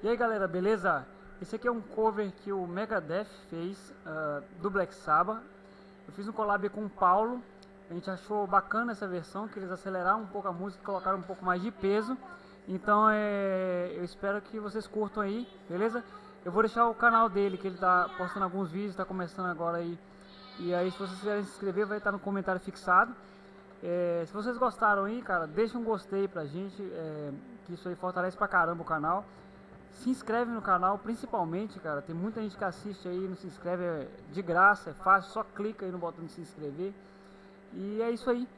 E aí galera, beleza? Esse aqui é um cover que o Megadeth fez uh, do Black Sabbath. Eu fiz um collab com o Paulo. A gente achou bacana essa versão, que eles aceleraram um pouco a música e colocaram um pouco mais de peso. Então é, eu espero que vocês curtam aí, beleza? Eu vou deixar o canal dele, que ele tá postando alguns vídeos, tá começando agora aí. E aí se vocês quiserem se inscrever, vai estar no comentário fixado. É, se vocês gostaram aí, cara, deixa um gostei pra gente, é, que isso aí fortalece pra caramba o canal. Se inscreve no canal, principalmente, cara. Tem muita gente que assiste aí, não se inscreve, é de graça, é fácil, só clica aí no botão de se inscrever. E é isso aí.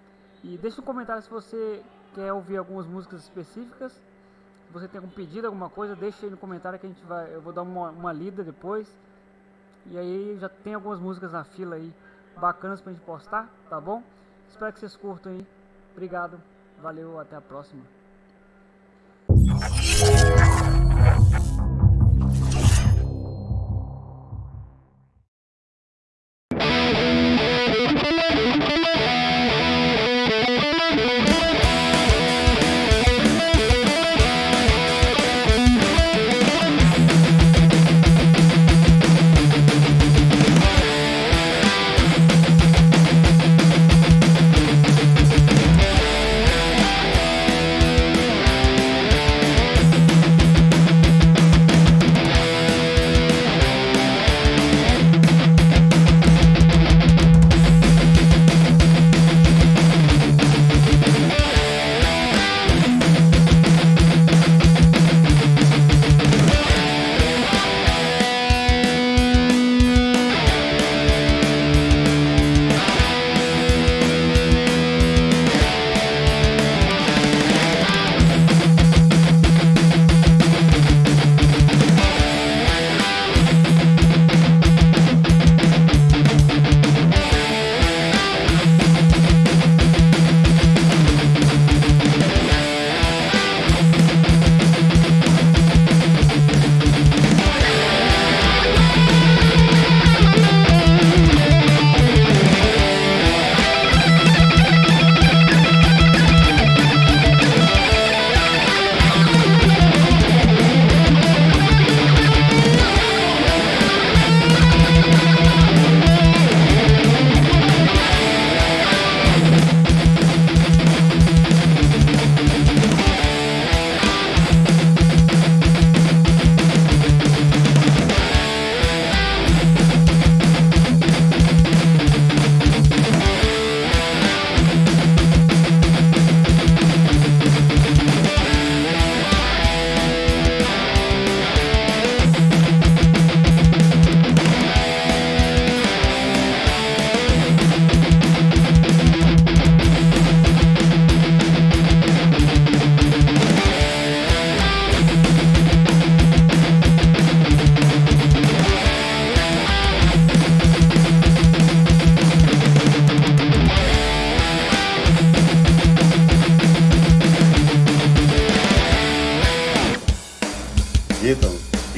E deixa um comentário se você quer ouvir algumas músicas específicas. Se você tem algum pedido, alguma coisa, deixa aí no comentário que a gente vai. Eu vou dar uma, uma lida depois. E aí já tem algumas músicas na fila aí bacanas pra gente postar, tá bom? Espero que vocês curtam aí. Obrigado, valeu, até a próxima.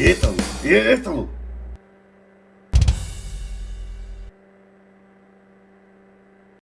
Ítalo, Ítalo, Ítalo.